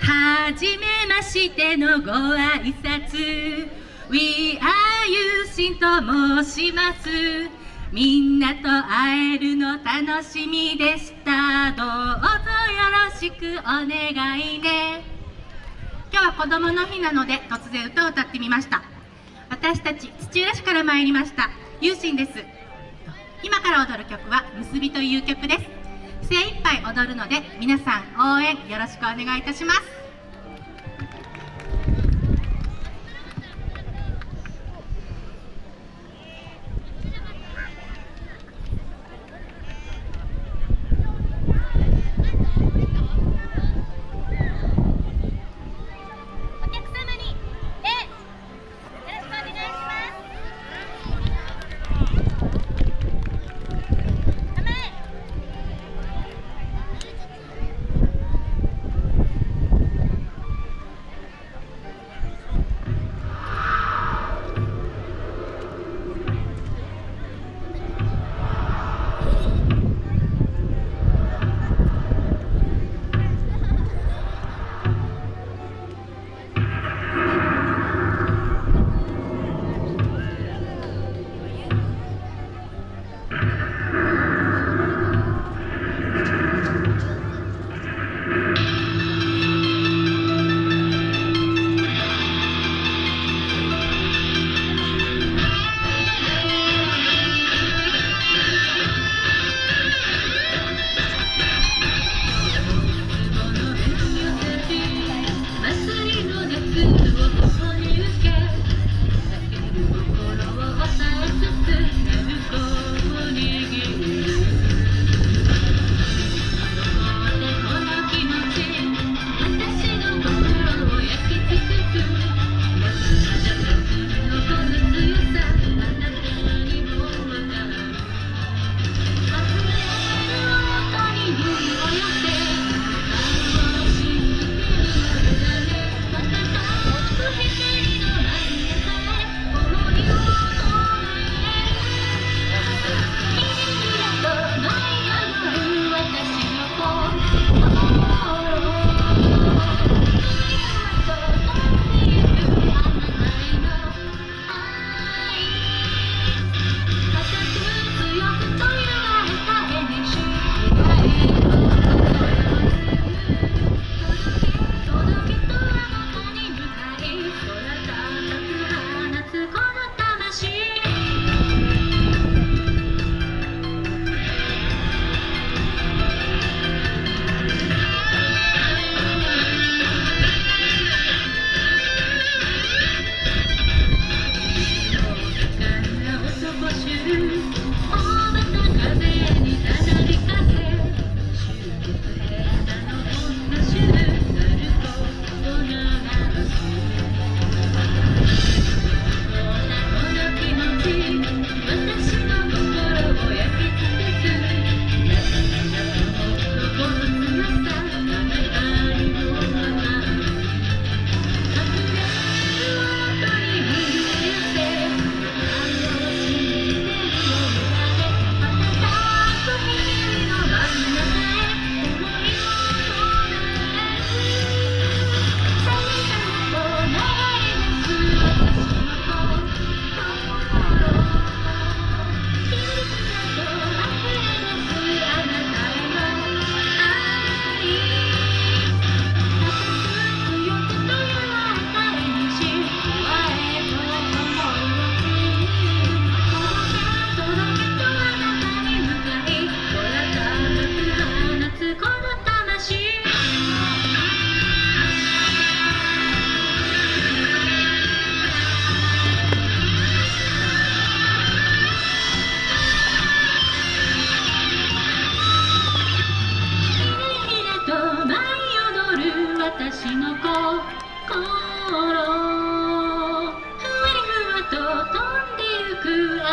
はじめましてのご挨拶。We are ゆうしんと申します。みんなと会えるの楽しみでした。どうぞよろしくお願いね。今日は子供の日なので突然歌を歌ってみました。私たち土浦市から参りました。ゆうしんです。今から踊る曲は結びという曲です。精一杯踊るので皆さん応援よろしくお願いいたします。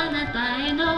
なたへの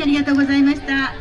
ありがとうございました。